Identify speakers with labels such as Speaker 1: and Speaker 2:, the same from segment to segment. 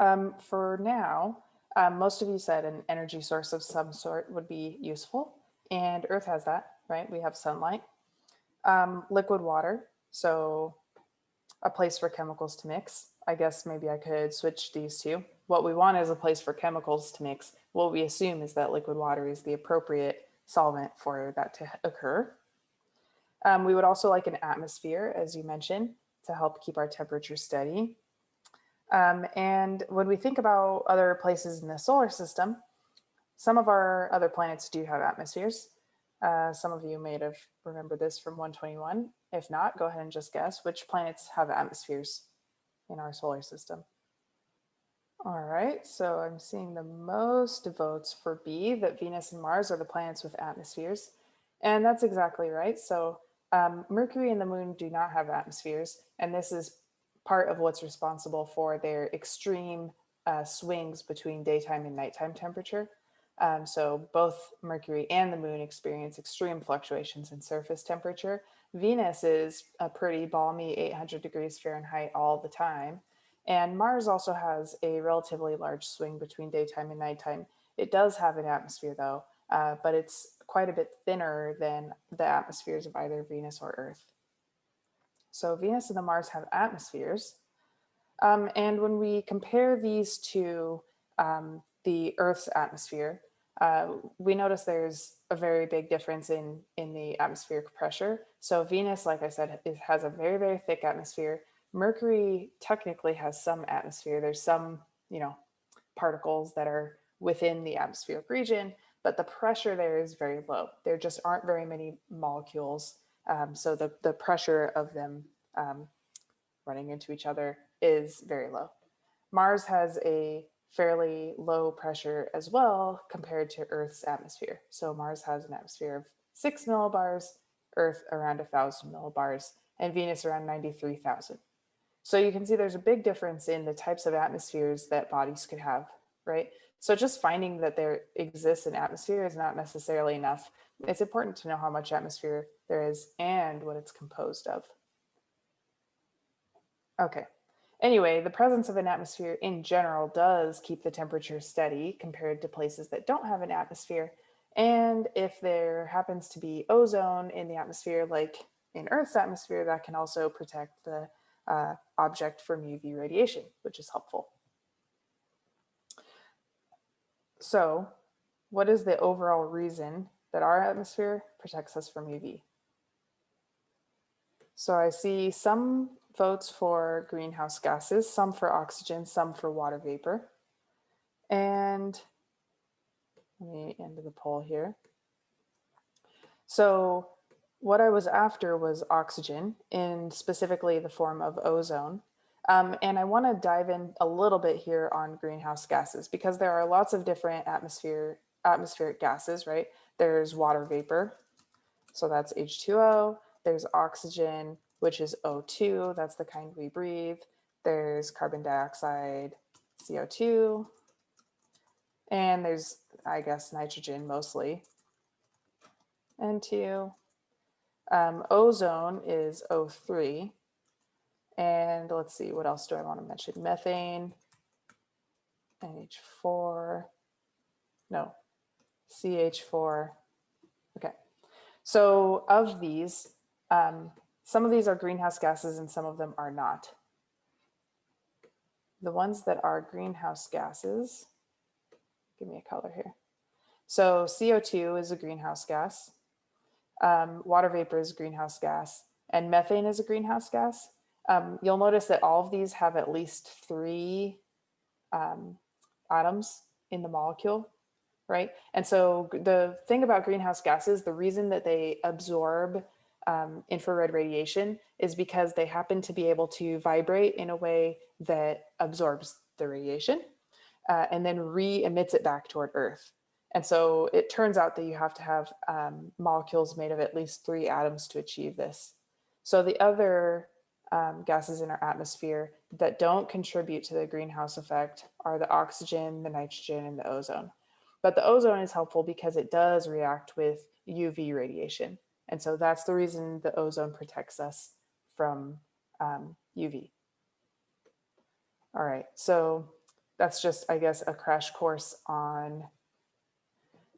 Speaker 1: Um, for now, um, most of you said an energy source of some sort would be useful and Earth has that, right? We have sunlight, um, liquid water. So a place for chemicals to mix. I guess maybe I could switch these two. What we want is a place for chemicals to mix. What we assume is that liquid water is the appropriate solvent for that to occur. Um, we would also like an atmosphere, as you mentioned, to help keep our temperature steady. Um, and when we think about other places in the solar system, some of our other planets do have atmospheres. Uh, some of you may have remembered this from 121. If not, go ahead and just guess which planets have atmospheres in our solar system. All right, so I'm seeing the most votes for B, that Venus and Mars are the planets with atmospheres. And that's exactly right. So um, Mercury and the moon do not have atmospheres, and this is part of what's responsible for their extreme uh, swings between daytime and nighttime temperature. Um, so both Mercury and the moon experience extreme fluctuations in surface temperature. Venus is a pretty balmy 800 degrees Fahrenheit all the time. And Mars also has a relatively large swing between daytime and nighttime. It does have an atmosphere though, uh, but it's quite a bit thinner than the atmospheres of either Venus or Earth. So Venus and the Mars have atmospheres. Um, and when we compare these to um, the Earth's atmosphere, uh, we notice there's a very big difference in, in the atmospheric pressure. So Venus, like I said, it has a very, very thick atmosphere. Mercury technically has some atmosphere. There's some, you know, particles that are within the atmospheric region, but the pressure there is very low. There just aren't very many molecules. Um, so the, the pressure of them um, running into each other is very low. Mars has a fairly low pressure as well compared to Earth's atmosphere. So Mars has an atmosphere of six millibars, Earth around a thousand millibars, and Venus around 93,000. So you can see there's a big difference in the types of atmospheres that bodies could have, right? So just finding that there exists an atmosphere is not necessarily enough. It's important to know how much atmosphere there is and what it's composed of. Okay, Anyway, the presence of an atmosphere in general does keep the temperature steady compared to places that don't have an atmosphere. And if there happens to be ozone in the atmosphere, like in Earth's atmosphere, that can also protect the uh, object from UV radiation, which is helpful. So what is the overall reason that our atmosphere protects us from UV? So I see some votes for greenhouse gases, some for oxygen, some for water vapor. And let me end the poll here. So what I was after was oxygen in specifically the form of ozone. Um, and I want to dive in a little bit here on greenhouse gases because there are lots of different atmosphere atmospheric gases, right? There's water vapor, so that's H2O. There's oxygen, which is O2, that's the kind we breathe. There's carbon dioxide, CO2, and there's, I guess, nitrogen mostly. N2. Um, ozone is O3. And let's see, what else do I want to mention? Methane, NH4, no, CH4. Okay, so of these, um, some of these are greenhouse gases and some of them are not. The ones that are greenhouse gases, give me a color here. So CO2 is a greenhouse gas, um, water vapor is a greenhouse gas, and methane is a greenhouse gas. Um, you'll notice that all of these have at least three um, atoms in the molecule, right? And so the thing about greenhouse gases, the reason that they absorb um, infrared radiation is because they happen to be able to vibrate in a way that absorbs the radiation uh, and then re-emits it back toward Earth. And so it turns out that you have to have um, molecules made of at least three atoms to achieve this. So the other um, gases in our atmosphere that don't contribute to the greenhouse effect are the oxygen, the nitrogen, and the ozone. But the ozone is helpful because it does react with UV radiation. And so that's the reason the ozone protects us from um, UV. All right, so that's just, I guess, a crash course on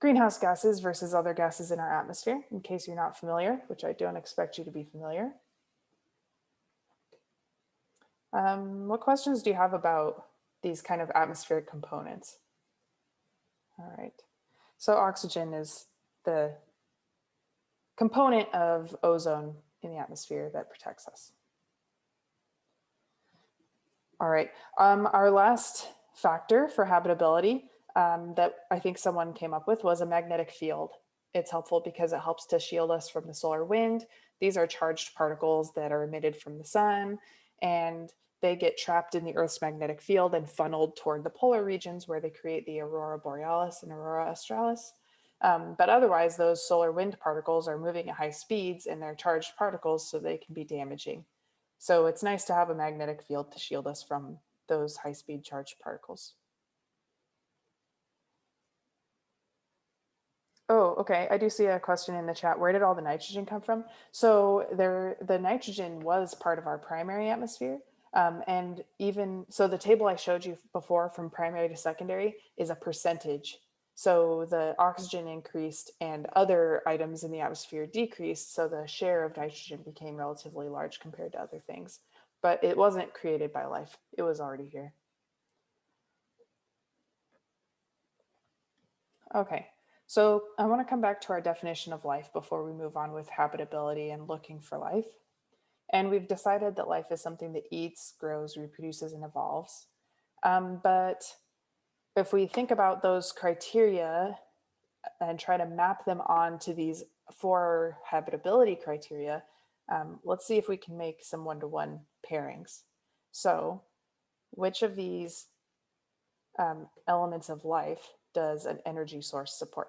Speaker 1: greenhouse gases versus other gases in our atmosphere, in case you're not familiar, which I don't expect you to be familiar. Um, what questions do you have about these kind of atmospheric components? All right, so oxygen is the component of ozone in the atmosphere that protects us. All right, um, our last factor for habitability um, that I think someone came up with was a magnetic field. It's helpful because it helps to shield us from the solar wind. These are charged particles that are emitted from the sun and they get trapped in the Earth's magnetic field and funneled toward the polar regions where they create the aurora borealis and aurora australis. Um, but otherwise, those solar wind particles are moving at high speeds and they're charged particles so they can be damaging. So it's nice to have a magnetic field to shield us from those high speed charged particles. Oh, okay. I do see a question in the chat. Where did all the nitrogen come from? So there, the nitrogen was part of our primary atmosphere. Um, and even, so the table I showed you before from primary to secondary is a percentage. So the oxygen increased and other items in the atmosphere decreased. So the share of nitrogen became relatively large compared to other things, but it wasn't created by life. It was already here. Okay, so I want to come back to our definition of life before we move on with habitability and looking for life. And we've decided that life is something that eats, grows, reproduces, and evolves. Um, but if we think about those criteria and try to map them onto these four habitability criteria, um, let's see if we can make some one-to-one -one pairings. So which of these um, elements of life does an energy source support?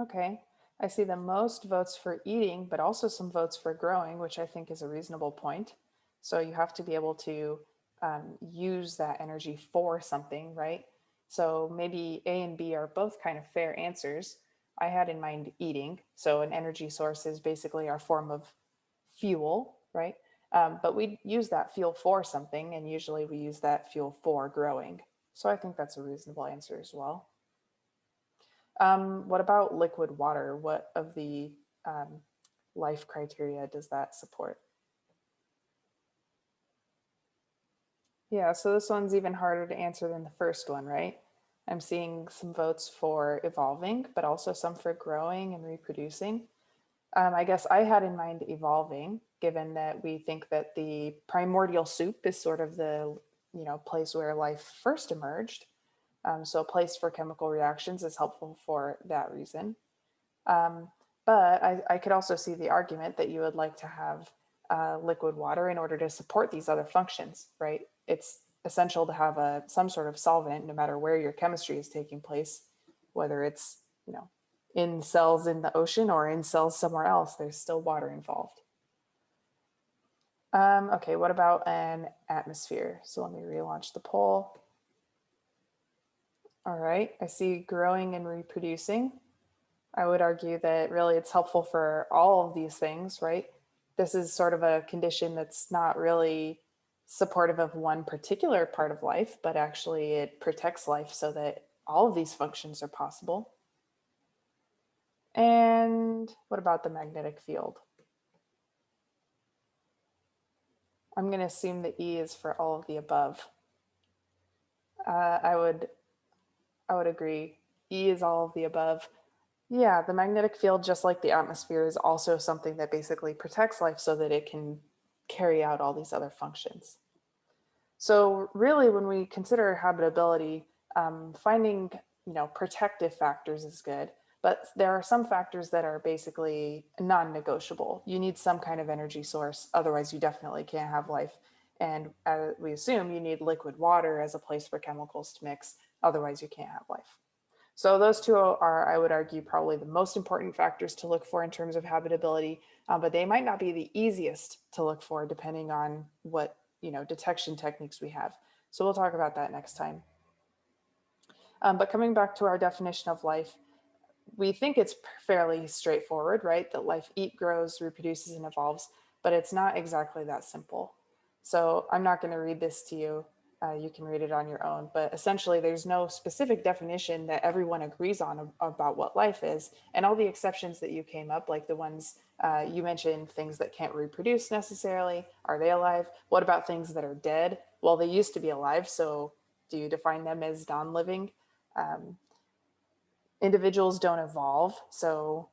Speaker 1: Okay, I see the most votes for eating, but also some votes for growing, which I think is a reasonable point. So you have to be able to um, use that energy for something, right? So maybe A and B are both kind of fair answers. I had in mind eating. So an energy source is basically our form of fuel, right? Um, but we use that fuel for something and usually we use that fuel for growing. So I think that's a reasonable answer as well. Um, what about liquid water? What of the um, life criteria does that support? Yeah, so this one's even harder to answer than the first one, right? I'm seeing some votes for evolving, but also some for growing and reproducing. Um, I guess I had in mind evolving, given that we think that the primordial soup is sort of the you know place where life first emerged. Um, so a place for chemical reactions is helpful for that reason. Um, but I, I, could also see the argument that you would like to have uh, liquid water in order to support these other functions, right? It's essential to have a some sort of solvent no matter where your chemistry is taking place, whether it's, you know, in cells in the ocean or in cells somewhere else, there's still water involved. Um, okay, what about an atmosphere? So let me relaunch the poll. All right, I see growing and reproducing. I would argue that really it's helpful for all of these things, right? This is sort of a condition that's not really supportive of one particular part of life, but actually it protects life so that all of these functions are possible. And what about the magnetic field? I'm going to assume that E is for all of the above. Uh, I would I would agree. E is all of the above. Yeah, the magnetic field, just like the atmosphere, is also something that basically protects life so that it can carry out all these other functions. So really, when we consider habitability, um, finding you know protective factors is good, but there are some factors that are basically non-negotiable. You need some kind of energy source, otherwise you definitely can't have life. And uh, we assume you need liquid water as a place for chemicals to mix Otherwise, you can't have life. So those two are, I would argue, probably the most important factors to look for in terms of habitability, uh, but they might not be the easiest to look for depending on what you know detection techniques we have. So we'll talk about that next time. Um, but coming back to our definition of life, we think it's fairly straightforward, right? That life eat, grows, reproduces, and evolves, but it's not exactly that simple. So I'm not going to read this to you. Uh, you can read it on your own, but essentially there's no specific definition that everyone agrees on ab- about what life is. And all the exceptions that you came up, like the ones uh, you mentioned, things that can't reproduce necessarily, are they alive? What about things that are dead? Well, they used to be alive, so do you define them as non-living? Um, individuals don't evolve, so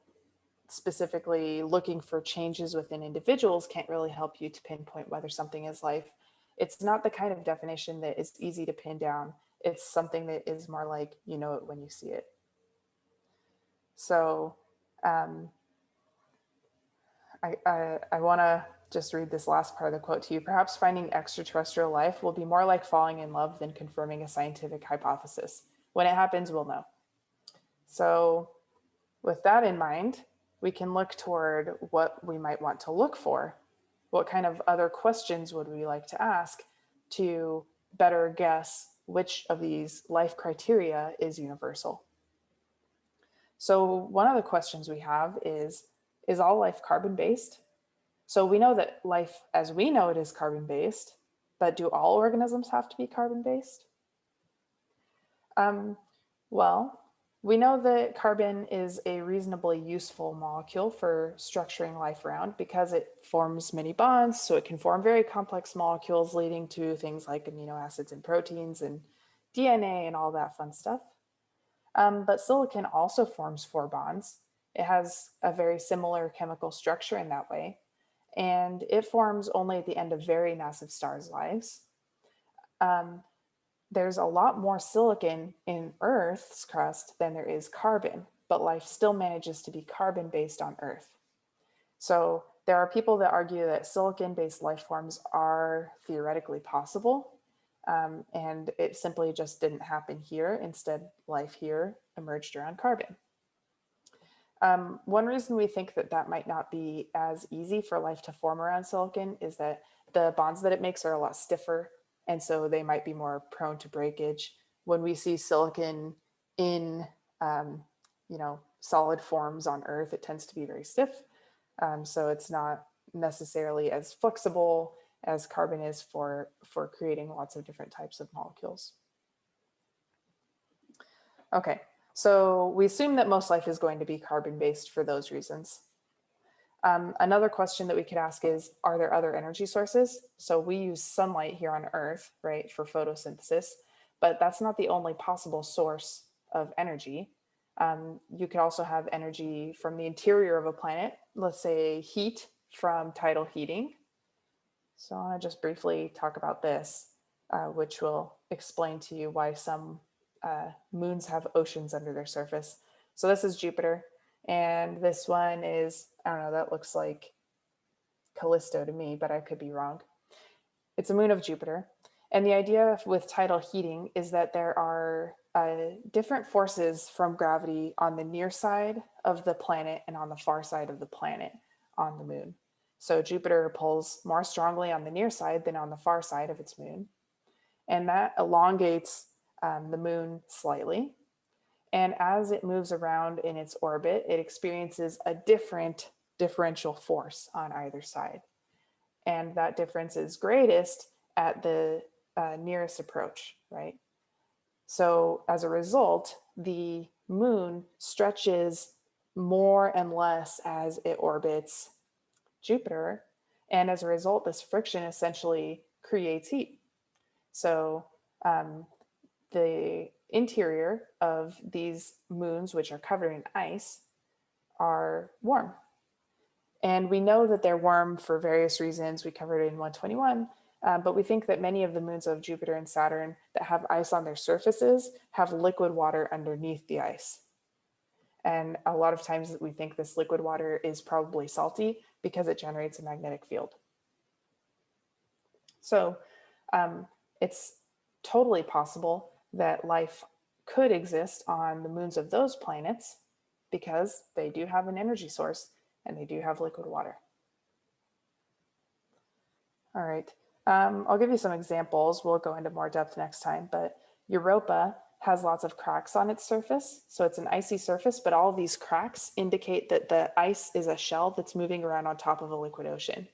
Speaker 1: specifically looking for changes within individuals can't really help you to pinpoint whether something is life it's not the kind of definition that is easy to pin down. It's something that is more like you know it when you see it. So um, I, I, I want to just read this last part of the quote to you. Perhaps finding extraterrestrial life will be more like falling in love than confirming a scientific hypothesis. When it happens, we'll know. So with that in mind, we can look toward what we might want to look for what kind of other questions would we like to ask to better guess which of these life criteria is universal? So one of the questions we have is, is all life carbon-based? So we know that life as we know it is carbon-based, but do all organisms have to be carbon-based? Um, well, we know that carbon is a reasonably useful molecule for structuring life around because it forms many bonds, so it can form very complex molecules leading to things like amino acids and proteins and DNA and all that fun stuff. Um, but silicon also forms four bonds. It has a very similar chemical structure in that way, and it forms only at the end of very massive stars' lives. Um, there's a lot more silicon in Earth's crust than there is carbon, but life still manages to be carbon based on Earth. So there are people that argue that silicon based life forms are theoretically possible. Um, and it simply just didn't happen here. Instead, life here emerged around carbon. Um, one reason we think that that might not be as easy for life to form around silicon is that the bonds that it makes are a lot stiffer and so they might be more prone to breakage. When we see silicon in, um, you know, solid forms on Earth, it tends to be very stiff. Um, so it's not necessarily as flexible as carbon is for, for creating lots of different types of molecules. Okay, so we assume that most life is going to be carbon-based for those reasons. Um, another question that we could ask is, are there other energy sources? So we use sunlight here on Earth, right, for photosynthesis, but that's not the only possible source of energy. Um, you could also have energy from the interior of a planet, let's say heat from tidal heating. So I want to just briefly talk about this, uh, which will explain to you why some uh, moons have oceans under their surface. So this is Jupiter. And this one is, I don't know, that looks like Callisto to me, but I could be wrong. It's a moon of Jupiter. And the idea with tidal heating is that there are uh, different forces from gravity on the near side of the planet and on the far side of the planet on the moon. So Jupiter pulls more strongly on the near side than on the far side of its moon. And that elongates um, the moon slightly. And as it moves around in its orbit, it experiences a different differential force on either side. And that difference is greatest at the uh, nearest approach, right? So as a result, the moon stretches more and less as it orbits Jupiter. And as a result, this friction essentially creates heat. So um, the interior of these moons, which are covered in ice, are warm. And we know that they're warm for various reasons. We covered it in 121, uh, but we think that many of the moons of Jupiter and Saturn that have ice on their surfaces have liquid water underneath the ice. And a lot of times we think this liquid water is probably salty because it generates a magnetic field. So um, it's totally possible that life could exist on the moons of those planets because they do have an energy source and they do have liquid water. All right, um, I'll give you some examples. We'll go into more depth next time, but Europa has lots of cracks on its surface. So it's an icy surface, but all these cracks indicate that the ice is a shell that's moving around on top of a liquid ocean.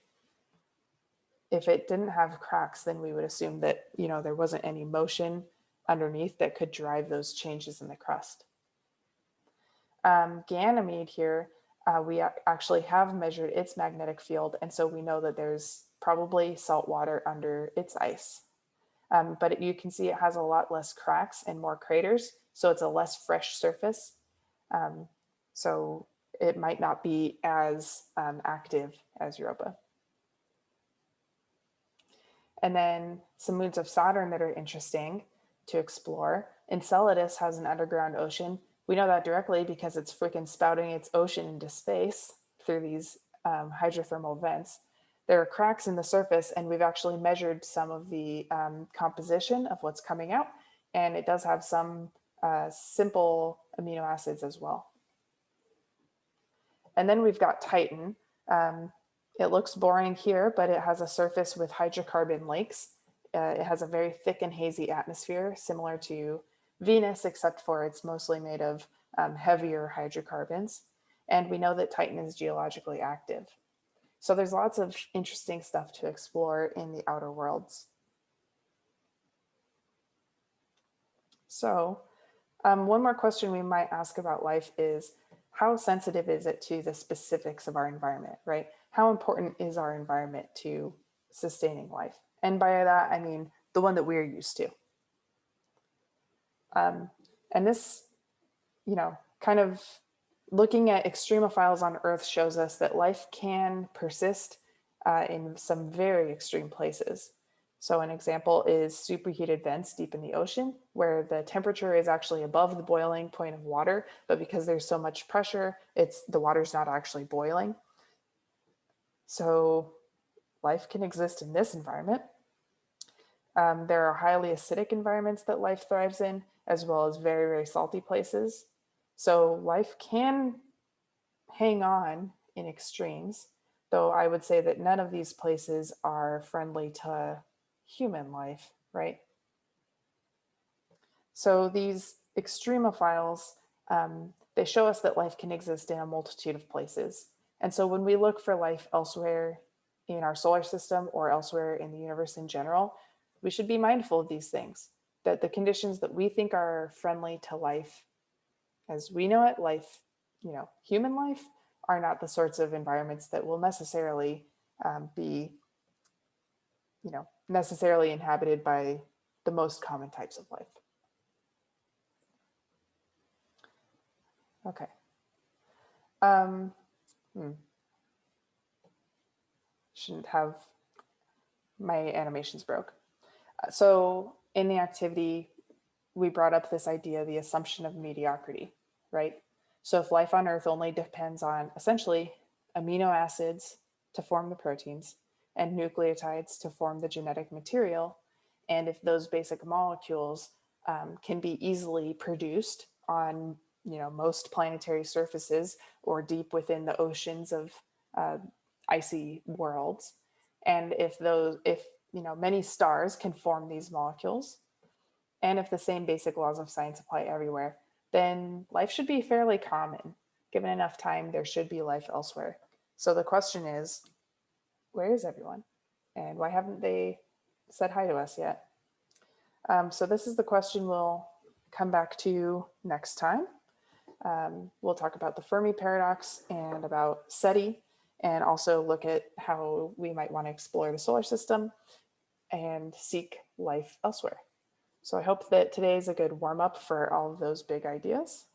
Speaker 1: if it didn't have cracks, then we would assume that, you know, there wasn't any motion underneath that could drive those changes in the crust. Um, Ganymede here, uh, we actually have measured its magnetic field. And so we know that there's probably salt water under its ice. Um, but it, you can see it has a lot less cracks and more craters. So it's a less fresh surface. Um, so it might not be as um, active as Europa. And then some moons of Saturn that are interesting to explore. Enceladus has an underground ocean. We know that directly because it's freaking spouting its ocean into space through these um, hydrothermal vents. There are cracks in the surface and we've actually measured some of the um, composition of what's coming out. And it does have some uh, simple amino acids as well. And then we've got Titan. Um, it looks boring here, but it has a surface with hydrocarbon lakes. Uh, it has a very thick and hazy atmosphere, similar to Venus, except for it's mostly made of um, heavier hydrocarbons. And we know that Titan is geologically active. So there's lots of interesting stuff to explore in the outer worlds. So um, one more question we might ask about life is, how sensitive is it to the specifics of our environment, right? How important is our environment to sustaining life? And by that, I mean the one that we're used to. Um, and this, you know, kind of looking at extremophiles on Earth shows us that life can persist uh, in some very extreme places. So an example is superheated vents deep in the ocean where the temperature is actually above the boiling point of water, but because there's so much pressure, it's the water's not actually boiling. So life can exist in this environment. Um, there are highly acidic environments that life thrives in, as well as very, very salty places. So life can hang on in extremes, though I would say that none of these places are friendly to human life, right? So these extremophiles, um, they show us that life can exist in a multitude of places. And so when we look for life elsewhere in our solar system or elsewhere in the universe in general, we should be mindful of these things, that the conditions that we think are friendly to life as we know it, life, you know, human life, are not the sorts of environments that will necessarily um, be, you know, necessarily inhabited by the most common types of life. Okay. Um, hmm. Shouldn't have, my animations broke. Uh, so in the activity, we brought up this idea, the assumption of mediocrity, right? So if life on Earth only depends on essentially amino acids to form the proteins, and nucleotides to form the genetic material. And if those basic molecules um, can be easily produced on you know, most planetary surfaces or deep within the oceans of uh, icy worlds. And if those, if you know, many stars can form these molecules, and if the same basic laws of science apply everywhere, then life should be fairly common. Given enough time, there should be life elsewhere. So the question is, where is everyone? And why haven't they said hi to us yet? Um, so this is the question we'll come back to next time. Um, we'll talk about the Fermi paradox and about SETI and also look at how we might want to explore the solar system and seek life elsewhere. So I hope that today is a good warm up for all of those big ideas.